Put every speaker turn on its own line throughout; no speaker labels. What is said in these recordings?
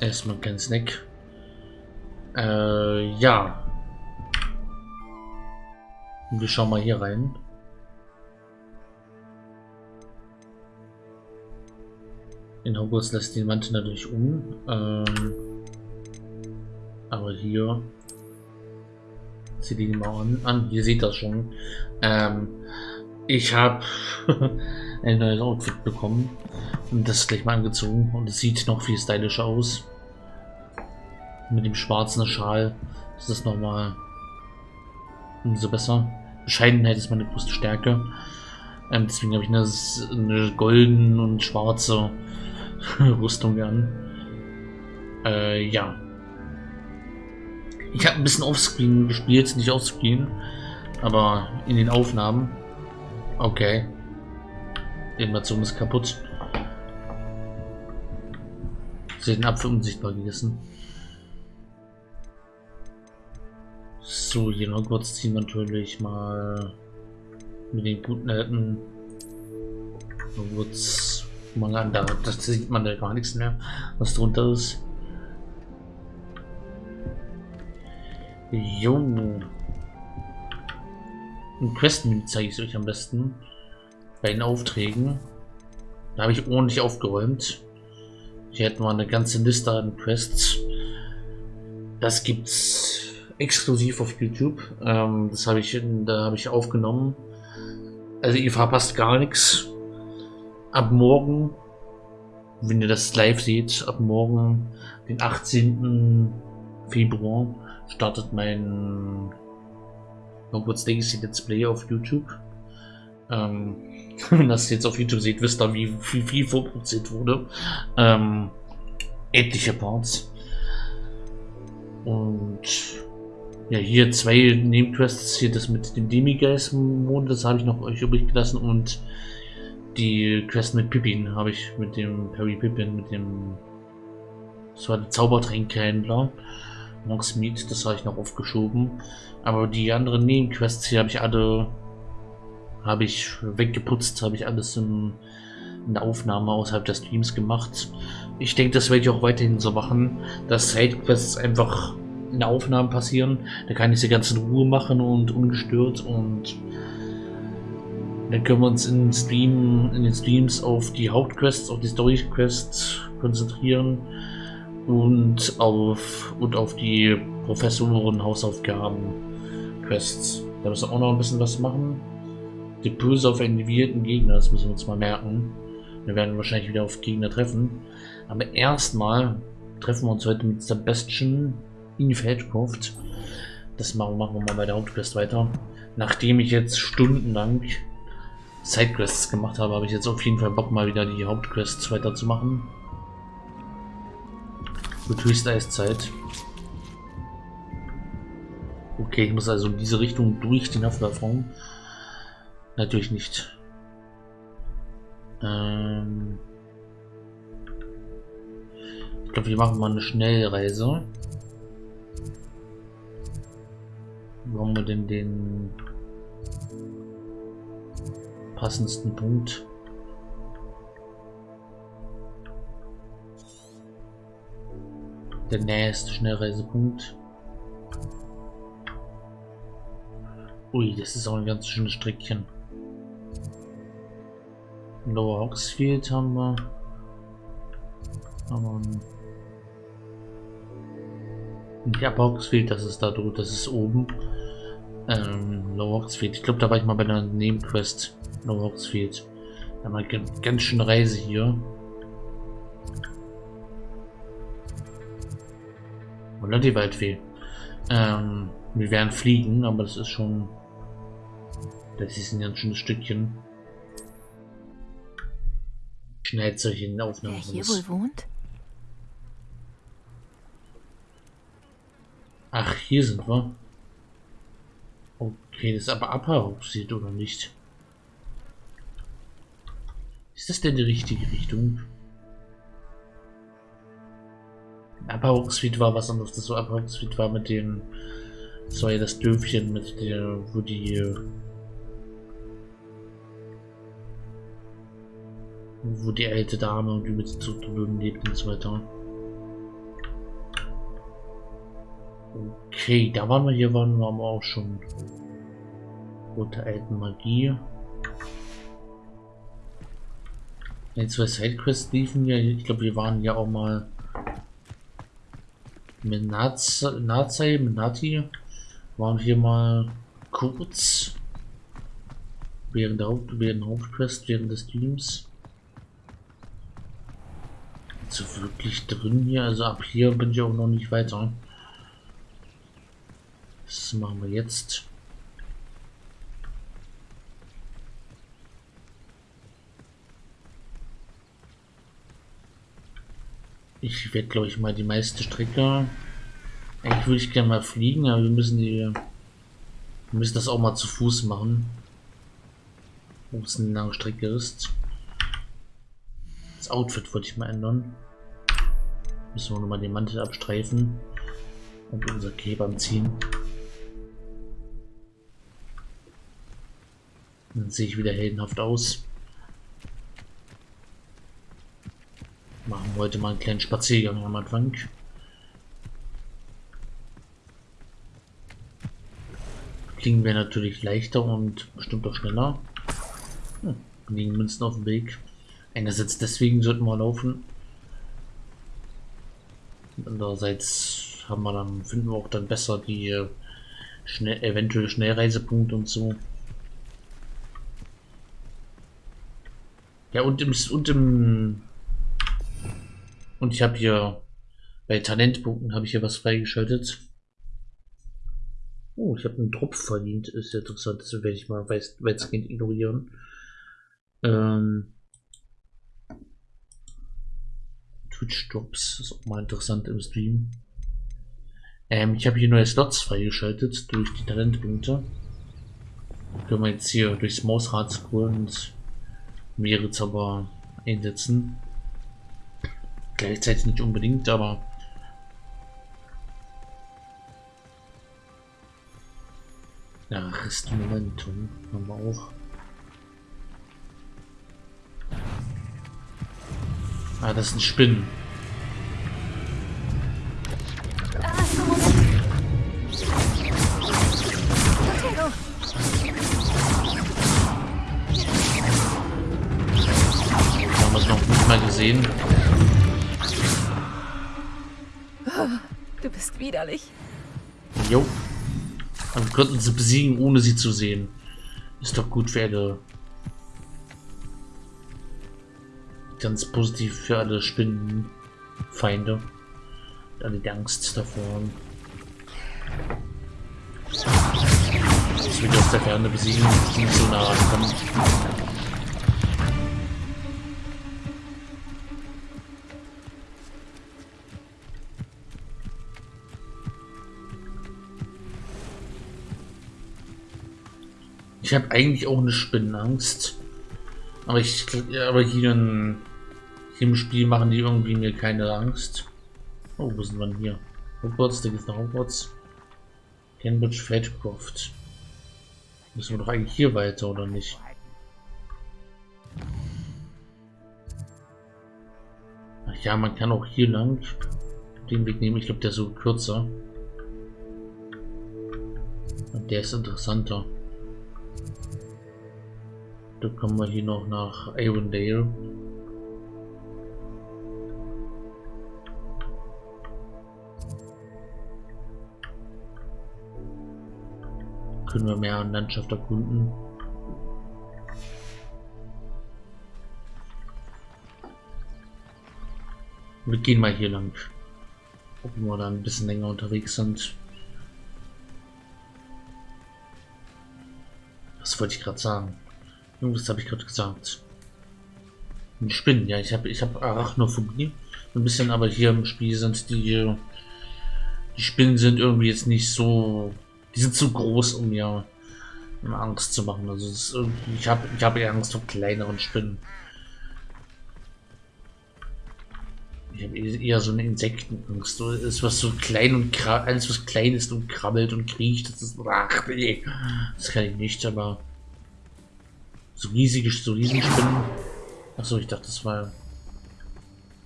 Erstmal kein Snack. Äh, ja. Wir schauen mal hier rein. In Hogwarts lässt die Wand natürlich um. Ähm, aber hier sieht die mal an. an. Hier sieht das schon. Ähm, ich habe ein neues Outfit bekommen das gleich mal angezogen und es sieht noch viel stylischer aus. Mit dem schwarzen Schal ist das nochmal umso besser. Bescheidenheit ist meine größte Stärke. Ähm, deswegen habe ich eine, eine golden und schwarze Rüstung an. Äh, ja. Ich habe ein bisschen offscreen gespielt, nicht offscreen, aber in den Aufnahmen. Okay. Die Animation ist kaputt. Den Apfel unsichtbar gegessen. So, hier noch kurz ziehen natürlich mal mit den guten alten kurz mal an, da das sieht man da gar nichts mehr, was drunter ist. Jung. Ein Questmenü zeige ich euch am besten. Bei den Aufträgen. Da habe ich ordentlich aufgeräumt. Hier hätten wir eine ganze Liste an Quests. Das gibt's exklusiv auf YouTube. Ähm, das habe ich, da habe ich aufgenommen. Also ihr verpasst gar nichts. Ab morgen, wenn ihr das live seht, ab morgen, den 18. Februar, startet mein Hogwarts Legacy Let's Play auf YouTube. Ähm, wenn das jetzt auf YouTube seht, wisst ihr, wie viel, viel vorproduziert wurde. Ähm, etliche Parts. Und ja, hier zwei Nebenquests. Hier das mit dem Demigeist-Mond, das habe ich noch euch übrig gelassen. Und die Quest mit Pippin habe ich mit dem Perry Pippin, mit dem. Das war der Zaubertränkhändler. Mogsmead, das habe ich noch aufgeschoben. Aber die anderen Nebenquests hier habe ich alle habe ich weggeputzt, habe ich alles in, in, der Aufnahme außerhalb der Streams gemacht. Ich denke, das werde ich auch weiterhin so machen, dass Sidequests einfach in der Aufnahme passieren. Da kann ich sie ganz in Ruhe machen und ungestört und dann können wir uns in, Stream, in den Streams auf die Hauptquests, auf die Story-Quests konzentrieren und auf, und auf die Professoren-Hausaufgaben-Quests. Da müssen wir auch noch ein bisschen was machen. Die böse auf einen individuellen Gegner, das müssen wir uns mal merken. Wir werden wahrscheinlich wieder auf Gegner treffen. Aber erstmal treffen wir uns heute mit Sebastian in Feldcroft. Das machen, machen wir mal bei der Hauptquest weiter. Nachdem ich jetzt stundenlang Sidequests gemacht habe, habe ich jetzt auf jeden Fall Bock mal wieder die Hauptquests weiterzumachen. Mit höchster Eiszeit. Okay, ich muss also in diese Richtung durch den Haftwafraum. Natürlich nicht. Ähm ich glaube, wir machen mal eine Schnellreise. Wo haben wir denn den passendsten Punkt? Der nächste Schnellreisepunkt. Ui, das ist auch ein ganz schönes Streckchen. Lower Oxfield haben wir. Aber ja, Oxfield, das ist da drüben, das ist oben. Ähm, Lower Oxfield. Ich glaube, da war ich mal bei einer Nebenquest. Lower Oxfield. Da haben wir ganz schön Reise hier. Oder die Waldfee. Ähm, wir werden fliegen, aber das ist schon... Das ist ein ganz schönes Stückchen. Schnell solche Aufnahmen.
Wer hier wohl wohnt?
Ach, hier sind wir. Okay, das ist aber Abhauchsieht oder nicht? Ist das denn die richtige Richtung? Suite war was anderes. Das Upper Suite war mit dem. Das war ja das Dörfchen mit der, wo die wo die alte Dame und die mit Zugdrüben lebt und so weiter. Okay, da waren wir, hier waren wir aber auch schon. Rote alten Magie. Jetzt zwei Sidequests liefen ja. Ich glaube, wir waren ja auch mal mit Nazai, mit Nati. Waren wir mal kurz während der Hauptquest, während des Streams. So wirklich drin hier, also ab hier bin ich auch noch nicht weiter. Das machen wir jetzt. Ich werde, glaube ich, mal die meiste Strecke. Eigentlich würde ich gerne mal fliegen, aber wir müssen die. Wir müssen das auch mal zu Fuß machen. Wo es eine lange Strecke ist. Das Outfit wollte ich mal ändern. Müssen wir nochmal den Mantel abstreifen. Und unser Cape ziehen. Dann sehe ich wieder heldenhaft aus. Machen wir heute mal einen kleinen Spaziergang am Anfang. Klingen wir natürlich leichter und bestimmt auch schneller. Hm, liegen Münzen auf dem Weg. Einerseits deswegen sollten wir laufen. andererseits haben wir dann, finden wir auch dann besser die äh, schnell, eventuell Schnellreisepunkte und so. Ja, und im, und im und ich habe hier bei Talentpunkten habe ich hier was freigeschaltet. Oh, ich habe einen Tropf verdient. Ist ja interessant. Das werde ich mal weitestgehend ignorieren. Ähm, Twitch Drops ist auch mal interessant im Stream. Ähm, ich habe hier neue Slots freigeschaltet durch die Talentpunkte. Können wir jetzt hier durchs Mausrad scrollen und mehrere Zauber einsetzen. Gleichzeitig nicht unbedingt, aber ja, Rest Momentum haben wir auch. Ah, das ist ein Spinnen. Haben wir es noch nicht mal gesehen.
Du bist widerlich.
Jo. Wir konnten sie besiegen, ohne sie zu sehen. Ist doch gut für alle. Ganz positiv für alle Spinnenfeinde. Alle die Angst davor haben. Dass wir aus der Ferne besiegen, nicht so nah rankommen. Ich habe eigentlich auch eine Spinnenangst. Aber ich aber hier, in, hier im Spiel machen die irgendwie mir keine Angst. Oh, wo sind wir denn hier? Hogwarts, da geht's nach Hogwarts. Cambridge Feldcroft. Müssen wir doch eigentlich hier weiter, oder nicht? Ach ja, man kann auch hier lang den Weg nehmen. Ich glaube, der ist so kürzer. Und der ist interessanter. Da kommen wir hier noch nach Avondale. Können wir mehr an Landschaft erkunden. Wir gehen mal hier lang. Ob wir da ein bisschen länger unterwegs sind. Was wollte ich gerade sagen? Was habe ich gerade gesagt? Ein Spinnen, ja, ich habe ich habe Arachnophobie. Ein bisschen, aber hier im Spiel sind die die Spinnen sind irgendwie jetzt nicht so die sind zu groß, um mir Angst zu machen. Also ich habe ich habe eher Angst vor kleineren Spinnen. Ich habe eher so eine Insektenangst. Ist was so klein und alles was klein ist und krabbelt und kriecht. Das ist ach nee, das kann ich nicht. Aber so riesige, so riesige Spinnen. Achso, ich dachte, das war.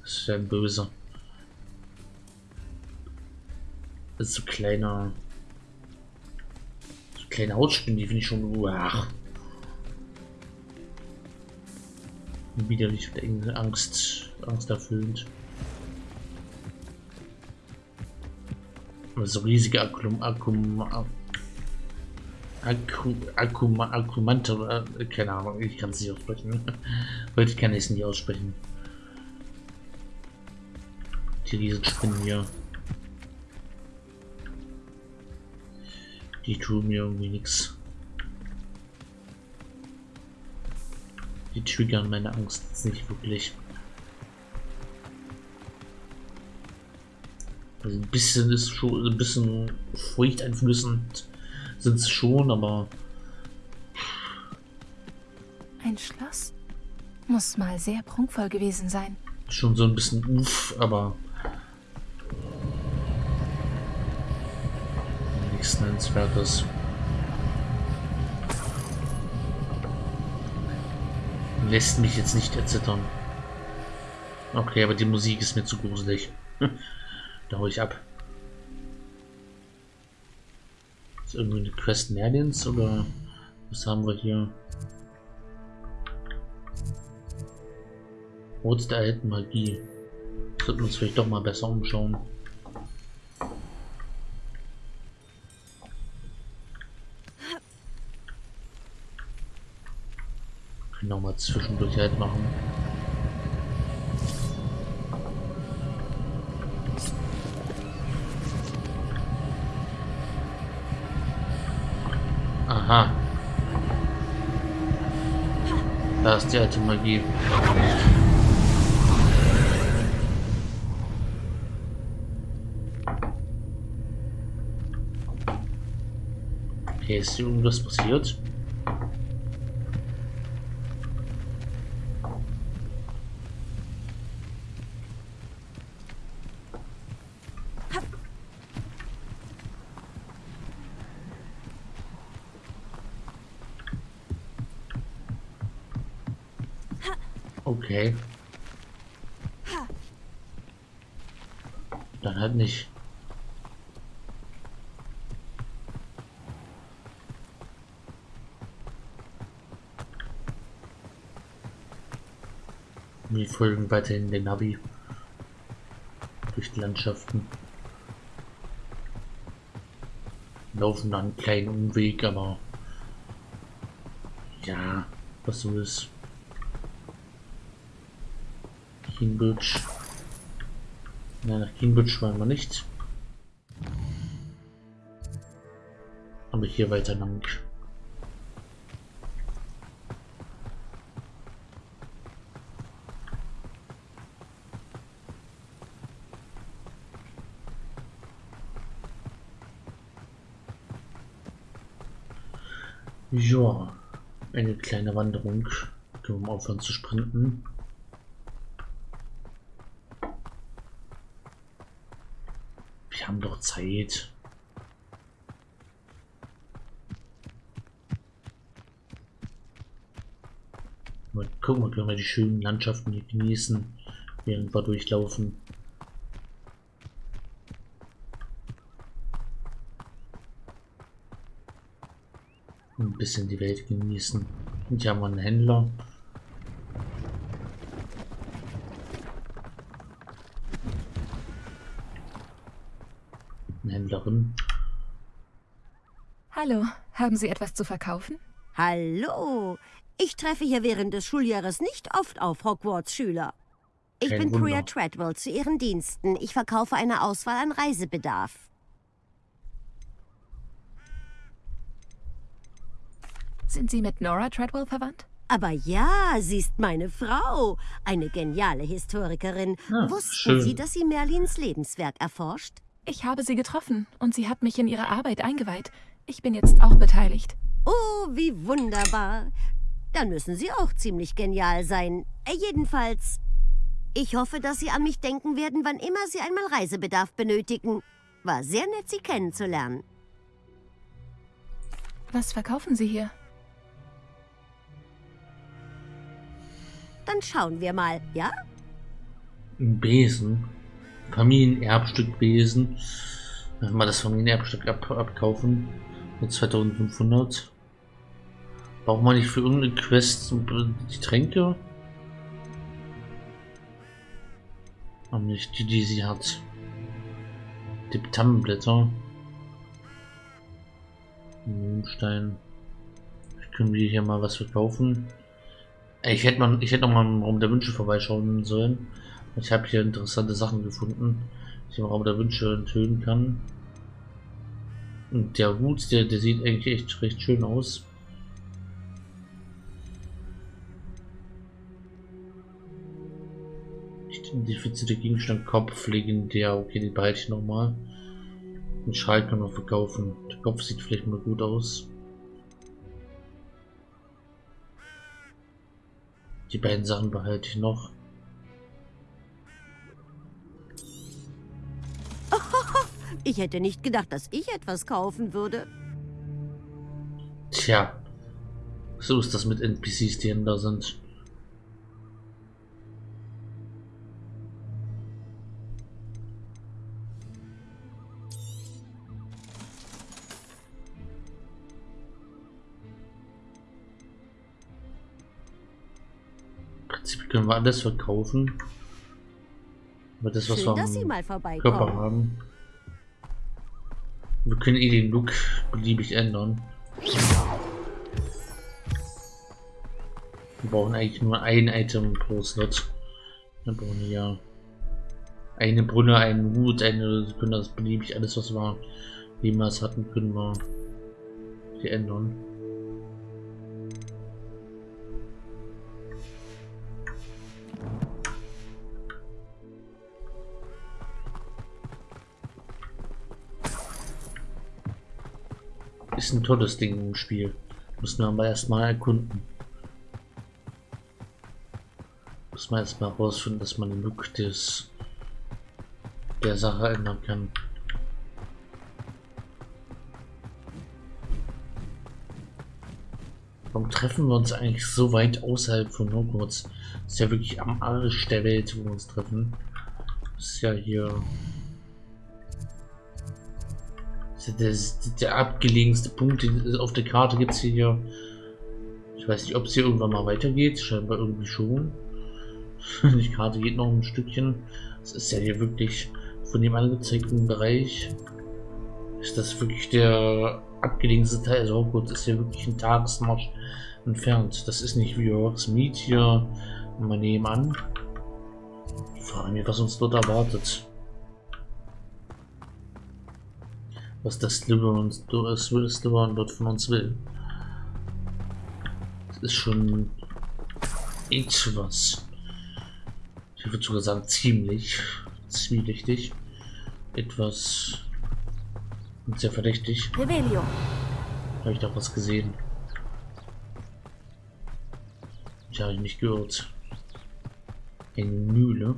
Das wäre böse. Das ist so kleiner. So kleine Hautspinnen, die finde ich schon. Uah. Widerlich und Angst, Angst erfüllend. So riesige Akkum, Akkum, Akku, Akku, Akkumante, äh, keine Ahnung, ich kann es nicht aussprechen. Heute kann ich es nicht aussprechen. Die Riesenspinnen hier. Die tun mir irgendwie nichts. Die triggern meine Angst nicht wirklich. Also ein bisschen ist schon ein bisschen furchteinflößend sind es schon, aber.
Ein Schloss? Muss mal sehr prunkvoll gewesen sein.
Schon so ein bisschen uff, aber. Nichts Nennenswertes. Lässt mich jetzt nicht erzittern. Okay, aber die Musik ist mir zu gruselig. da hau ich ab. Ist irgendwie eine Quest Merlins oder was haben wir hier? Rot der alten Magie. Sollten wir uns vielleicht doch mal besser umschauen. Können auch mal zwischendurch halt machen. Da ist die alte Magie. Okay, Okay. Dann halt nicht. Wir folgen weiterhin den Navi durch die Landschaften. Laufen dann einen kleinen Umweg, aber ja, was so ist. Cambridge. Nein, nach Cambridge wollen wir nicht. Aber hier weiter lang. Ja, eine kleine Wanderung. Mal aufhören zu sprinten. Zeit. Mal gucken, wir können wir die schönen Landschaften hier genießen, während wir durchlaufen. Ein bisschen die Welt genießen. Und hier haben wir einen Händler. Händlerin.
Hallo, haben Sie etwas zu verkaufen?
Hallo, ich treffe hier während des Schuljahres nicht oft auf Hogwarts-Schüler. Ich
Kein
bin
Wunder.
Priya Treadwell zu Ihren Diensten. Ich verkaufe eine Auswahl an Reisebedarf.
Sind Sie mit Nora Treadwell verwandt?
Aber ja, sie ist meine Frau. Eine geniale Historikerin.
Ah,
Wussten
schön.
Sie, dass sie Merlins Lebenswerk erforscht?
Ich habe sie getroffen und sie hat mich in ihre Arbeit eingeweiht. Ich bin jetzt auch beteiligt.
Oh, wie wunderbar. Dann müssen Sie auch ziemlich genial sein. Äh, jedenfalls, ich hoffe, dass Sie an mich denken werden, wann immer Sie einmal Reisebedarf benötigen. War sehr nett, Sie kennenzulernen.
Was verkaufen Sie hier?
Dann schauen wir mal, ja?
Ein Besen. Familienerbstück Besen. Mal das Familienerbstück ab abkaufen. Mit 2500. Braucht man nicht für irgendeine Quest die Tränke? Aber nicht die, die sie hat. Die Tannenblätter. Mondstein. Können wir hier mal was verkaufen? Ich hätte mal, ich hätte noch mal im Raum der Wünsche vorbeischauen sollen. Ich habe hier interessante Sachen gefunden, die ich im Raum der Wünsche enthüllen kann. Und der Hut, der, der sieht eigentlich echt recht schön aus. Identifizierte Gegenstand Kopf legendär. Okay, die behalte ich nochmal. Den Schal kann man verkaufen. Der Kopf sieht vielleicht mal gut aus. Die beiden Sachen behalte ich noch.
Ich hätte nicht gedacht, dass ich etwas kaufen würde.
Tja, so ist das mit NPCs, die da sind. können wir alles verkaufen. Aber das, was
Schön,
wir am Körper haben. Wir können eh den Look beliebig ändern. Wir brauchen eigentlich nur ein Item pro Slot. Wir brauchen ja eine Brunne, einen Hut, eine, wir können das beliebig alles, was wir jemals hatten, können wir hier ändern. Ist ein tolles Ding im Spiel. Müssen wir aber erstmal erkunden. Muss man erstmal herausfinden, dass man den Look des der Sache ändern kann. Warum treffen wir uns eigentlich so weit außerhalb von Hogwarts? Das ist ja wirklich am Arsch der Welt, wo wir uns treffen. Das ist ja hier der, der abgelegenste Punkt auf der Karte gibt es hier. Ich weiß nicht, ob es hier irgendwann mal weitergeht. Scheinbar irgendwie schon. Die Karte geht noch ein Stückchen. Es ist ja hier wirklich von dem angezeigten Bereich. Ist das wirklich der abgelegenste Teil? Also Hogwarts ist ja wirklich ein Tagesmarsch entfernt. Das ist nicht wie Meet hier mal nebenan. Ich frage mich, was uns dort erwartet. Was das Slytherin, Slytherin dort von uns will. Das ist schon etwas. Ich würde sogar sagen ziemlich, zwielichtig, etwas sehr verdächtig.
Revelio.
Habe ich da was gesehen? Ich habe mich gehört. Eine Mühle.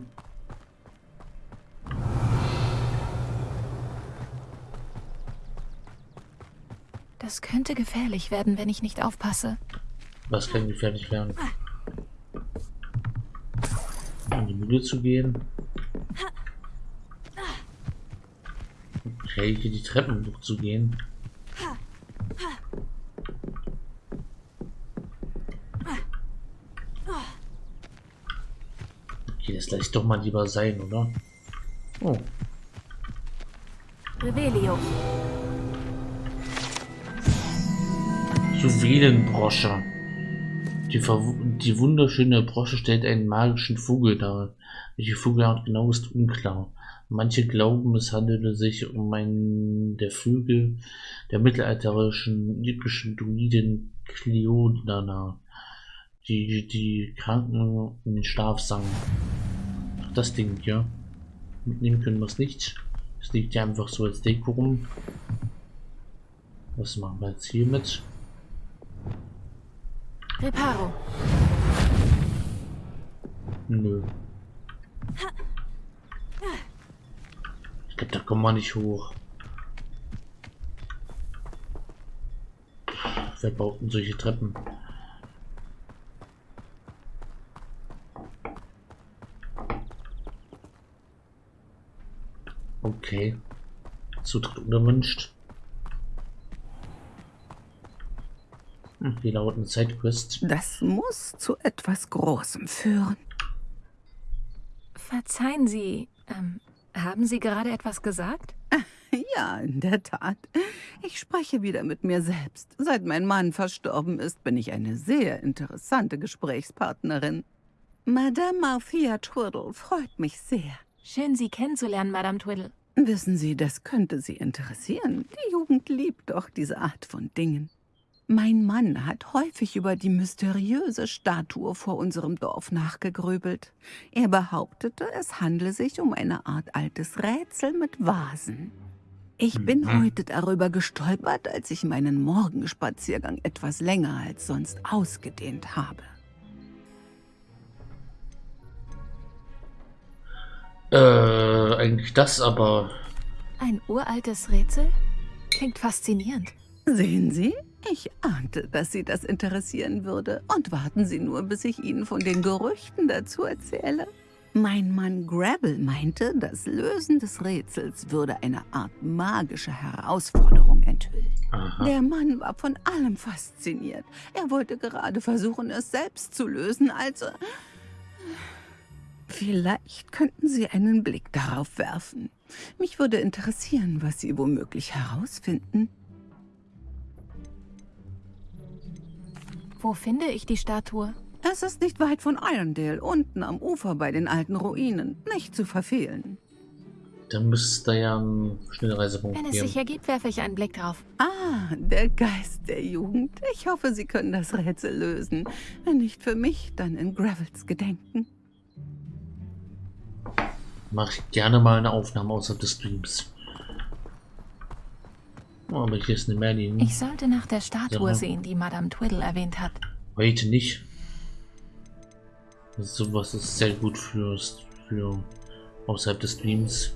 Das könnte gefährlich werden, wenn ich nicht aufpasse.
Was kann gefährlich werden? In die Mühle zu gehen. Okay, hier die Treppen hochzugehen. Okay, das lasse ich doch mal lieber sein, oder? Oh.
Revelio.
Juwelenbrosche. Die, die wunderschöne Brosche stellt einen magischen Vogel dar. Welche Vogelart genau ist unklar. Manche glauben, es handele sich um einen der Vögel der mittelalterlichen lippischen Druiden Cleodana, die die Kranken in den Schlaf sangen. Das Ding hier. Mitnehmen können wir es nicht. Es liegt ja einfach so als Deko rum. Was machen wir jetzt hier mit?
Reparo.
Nö. Ich glaube, da kommen wir nicht hoch. Wer baut denn solche Treppen? Okay. Zutritt unerwünscht. Die lauten Sidequest.
Das muss zu etwas Großem führen.
Verzeihen Sie, ähm, haben Sie gerade etwas gesagt?
Ja, in der Tat. Ich spreche wieder mit mir selbst. Seit mein Mann verstorben ist, bin ich eine sehr interessante Gesprächspartnerin. Madame Marthia Twiddle freut mich sehr.
Schön, Sie kennenzulernen, Madame Twiddle.
Wissen Sie, das könnte Sie interessieren. Die Jugend liebt doch diese Art von Dingen. Mein Mann hat häufig über die mysteriöse Statue vor unserem Dorf nachgegrübelt. Er behauptete, es handle sich um eine Art altes Rätsel mit Vasen. Ich bin
Mhm.
heute darüber gestolpert, als ich meinen Morgenspaziergang etwas länger als sonst ausgedehnt habe.
Äh, eigentlich das, aber
Ein uraltes Rätsel? Klingt faszinierend.
Sehen Sie, ich ahnte, dass Sie das interessieren würde. Und warten Sie nur, bis ich Ihnen von den Gerüchten dazu erzähle. Mein Mann Gravel meinte, das Lösen des Rätsels würde eine Art magische Herausforderung enthüllen.
aha.
Der Mann war von allem fasziniert. Er wollte gerade versuchen, es selbst zu lösen, also... Vielleicht könnten Sie einen Blick darauf werfen. Mich würde interessieren, was Sie womöglich herausfinden.
Wo finde ich die Statue?
Es ist nicht weit von Irondale, unten am Ufer bei den alten Ruinen. Nicht zu verfehlen.
Dann müsste ja ein Schnellreisepunkt
Wenn es
geben.
sich ergibt, werfe ich einen Blick drauf.
Ah, der Geist der Jugend. Ich hoffe, Sie können das Rätsel lösen. Wenn nicht für mich, dann in Gravels Gedenken.
Mache ich gerne mal eine Aufnahme außerhalb des Streams. Oh, aber hier ist eine Merlin.
Ich sollte nach der Statue sehen, die Madame Twiddle erwähnt hat.
Heute nicht. Sowas ist sehr gut für, für außerhalb des Streams.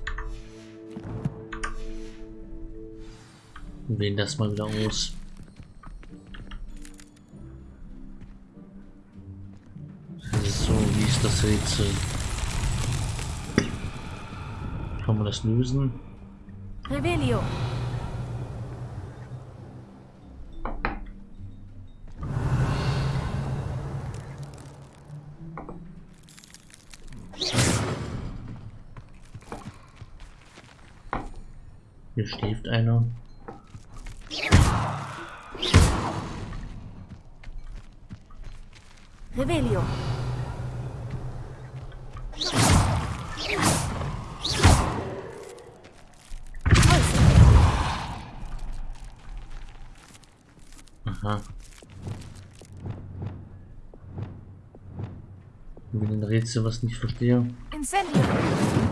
Wählen das mal wieder aus. So, wie ist das Rätsel? Kann man das lösen?
Revelio.
Hier schläft einer.
Revelio.
Aha. Wenn ein Rätsel was nicht verstehe.
Incendio.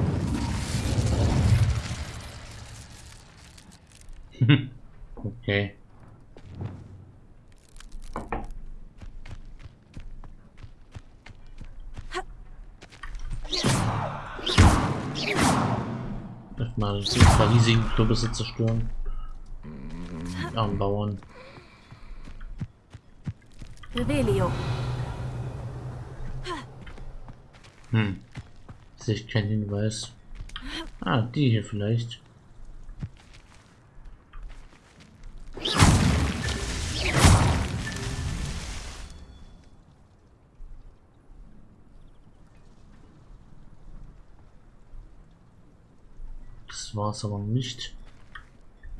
Okay. Erstmal so ein paar riesigen Kürbisse zerstören. Armen Bauern.
Revelio.
Hm. Sehe ich keinen Hinweis. Ah, die hier vielleicht. Aber nicht.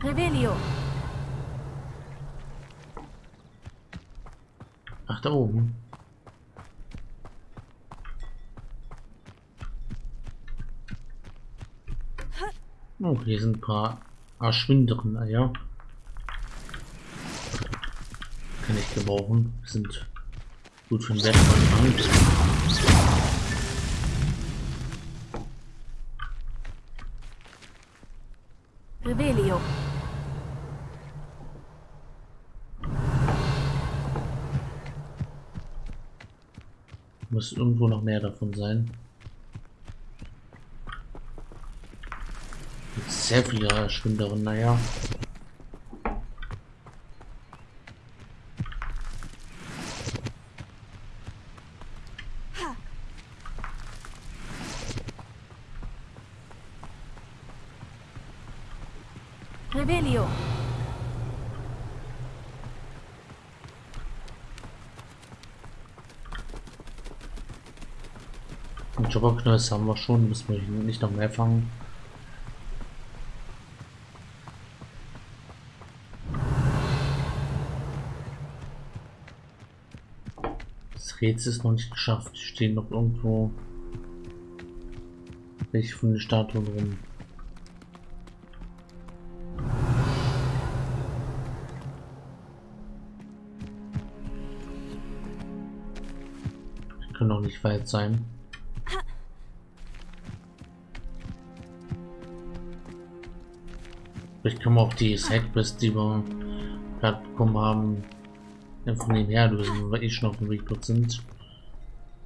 Revelio.
Ach, da oben. Oh, hier sind ein paar erschwinderen Eier. Kann ich gebrauchen. Sind gut für den wertvollen
Revelio.
Muss irgendwo noch mehr davon sein. Sehr viele erschwinderen, naja.
Revelio.
Jobberknöls haben wir schon, müssen wir nicht noch mehr fangen. Das Rätsel ist noch nicht geschafft. Stehen noch irgendwo welche von den Statuen rum. Die können auch nicht weit sein. Können wir auch die Sidequest, die wir gerade bekommen haben, einfach nebenher lösen, weil wir eh schon auf dem Weg dort sind.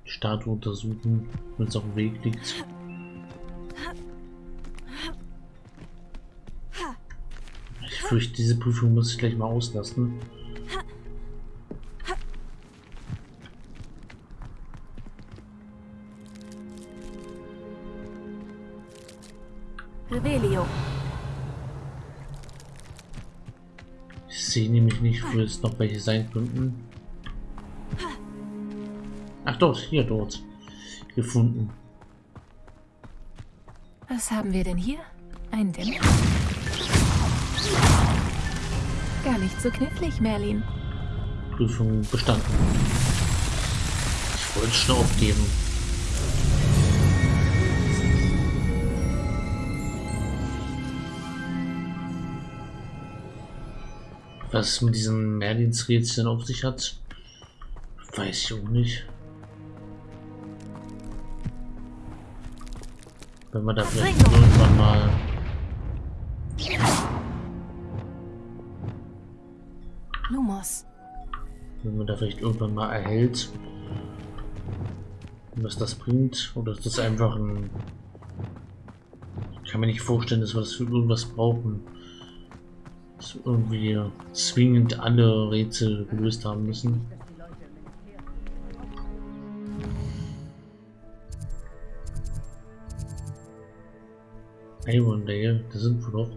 Die Statue untersuchen, wenn es auf dem Weg liegt. Ich fürchte, diese Prüfung muss ich gleich mal auslassen. Ich sehe nämlich nicht, wo es noch welche sein könnten. Ach dort, hier dort. Gefunden.
Was haben wir denn hier? Ein Dämmer? Gar nicht so knifflig, Merlin.
Prüfung bestanden. Ich wollte schon aufgeben. Was es mit diesen Merlins-Rätseln auf sich hat, weiß ich auch nicht. Wenn man da vielleicht irgendwann mal
Lumos.
wenn man da vielleicht irgendwann mal erhält, was das bringt, oder ist das einfach ein... Ich kann mir nicht vorstellen, dass wir das für irgendwas brauchen. Wir irgendwie zwingend alle Rätsel gelöst haben müssen. Avondale, da sind wir doch.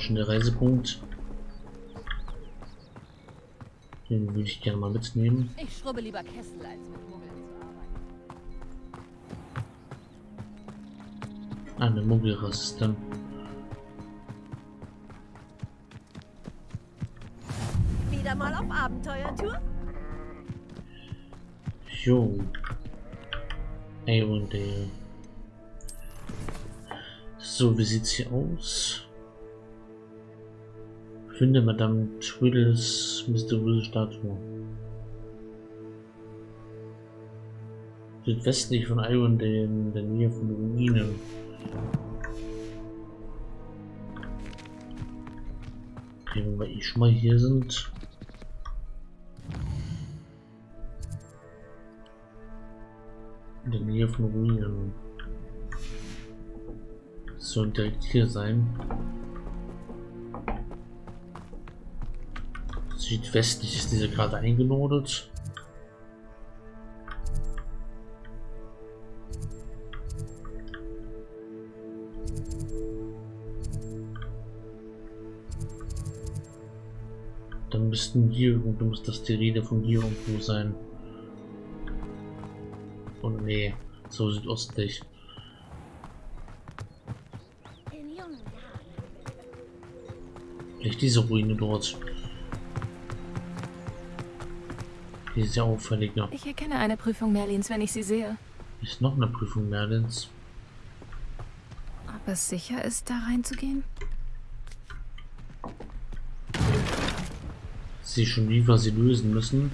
Schon der Reisepunkt. Den würde ich gerne mal mitnehmen.
Ich schrubbe lieber Kessel, als mit Muggeln zu arbeiten.
Eine Muggelresistent.
Wieder mal auf Abenteuertour?
Jo. Avondale. So, wie sieht's hier aus? Finde Madame Twiddles mysteriöse Statue. Südwestlich von Avondale in der Nähe von Ruinen. Okay, wenn wir eh schon mal hier sind. In der Nähe von Ruinen. Das soll direkt hier sein. Südwestlich ist diese gerade eingenordet. Dann müssten hier irgendwo, muss das die Rede von hier irgendwo sein. Oh nee, so südostlich. Vielleicht diese Ruine dort. Die ist ja auffälliger.
Ich erkenne eine Prüfung Merlins, wenn ich sie sehe.
Ist noch eine Prüfung Merlins.
Ob es sicher ist, da reinzugehen?
Sie schon wie wir sie lösen müssen.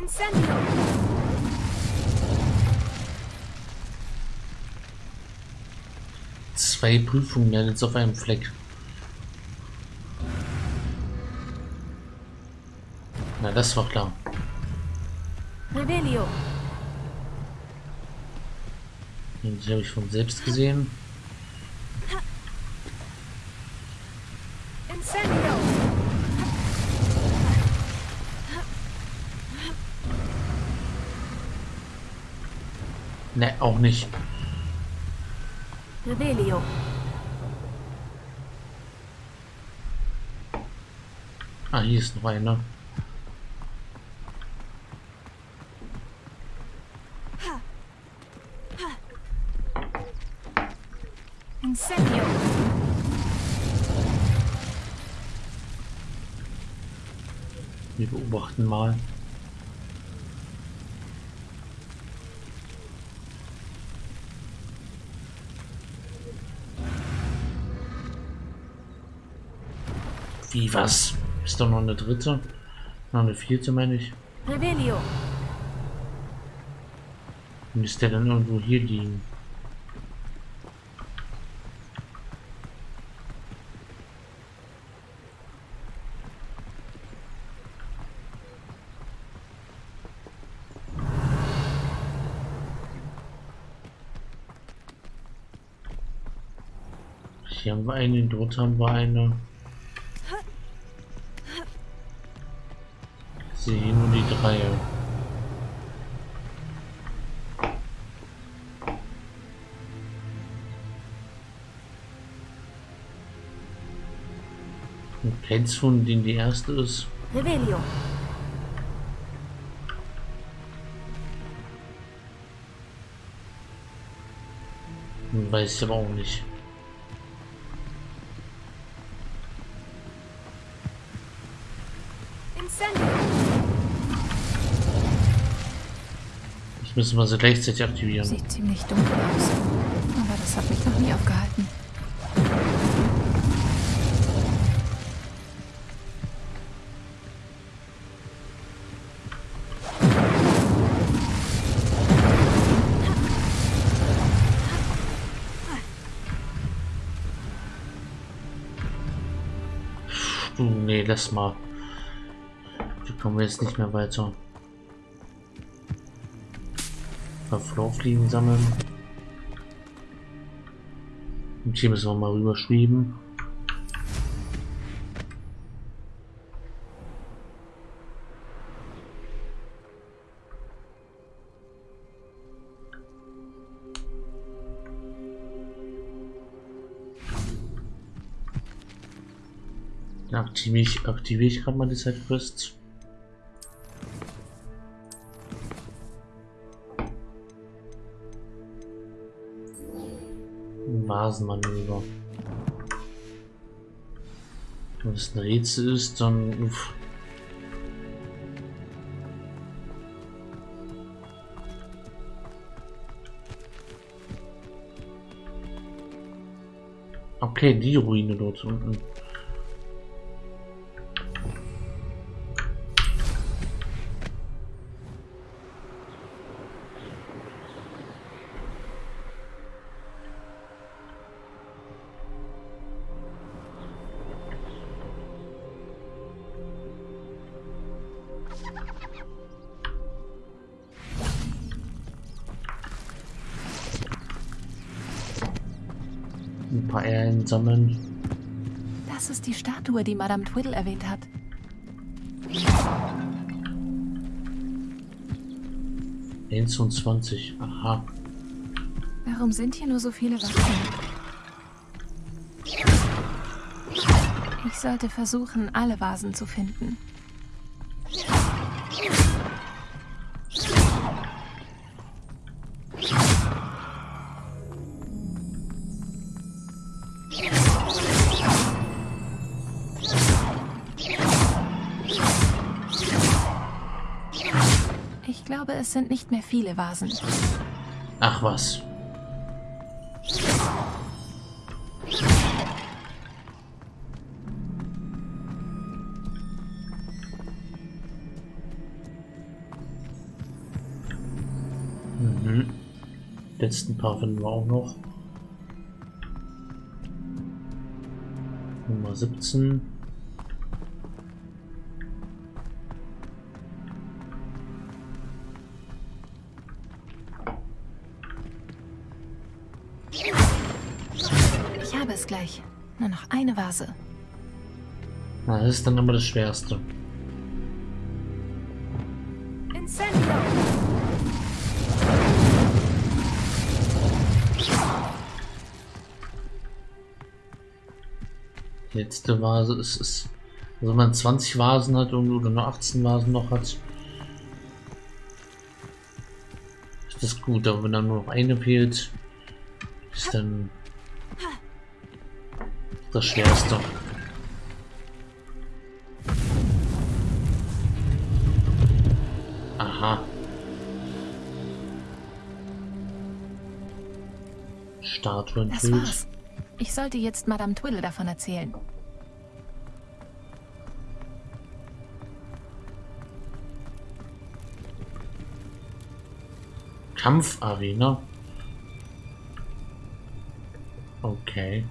Incendio!
Zwei Prüfungen Merlins auf einem Fleck. Na, das war klar.
Revelio.
Die habe ich von selbst gesehen. Ne, auch nicht.
Revelio.
Ah, hier ist noch einer.
Incendio.
Wir beobachten mal. Wie was? Ist doch noch eine dritte? Noch eine vierte, meine ich.
Revelio.
Müsste der dann irgendwo hier liegen? Hier haben wir eine, dort haben wir eine. Und kennst du von denen die erste ist?
Revelio.
Weiß ich aber auch nicht. Müssen wir sie gleichzeitig aktivieren.
Sieht ziemlich dunkel aus. Aber das hat mich noch nie aufgehalten.
Nee, lass mal. Da kommen wir jetzt nicht mehr weiter. Florfliegen sammeln. Und hier müssen wir mal rüber schweben. Dann aktiviere ich, aktiviere ich gerade mal die Sidequests. Vasenmanöver. Wenn es ein Rätsel ist, dann. Uff. Okay, die Ruine dort unten. Sammeln.
Das ist die Statue, die Madame Twiddle erwähnt hat.
Eins und 20. Aha.
Warum sind hier nur so viele Wachen? Ich sollte versuchen, alle Vasen zu finden. Glaube, es sind nicht mehr viele Vasen.
Ach was. Mhm. Letzten paar finden wir auch noch. Nummer 17. Na, das ist dann immer das Schwerste.
Incendio!
Letzte Vase ist, ist also wenn man 20 Vasen hat und- oder nur 18 Vasen noch hat, ist das gut, aber wenn dann nur noch eine fehlt, ist dann das Schwerste. Aha. Statue
Das war's. Ich sollte jetzt Madame Twiddle davon erzählen.
Kampfarena. Okay.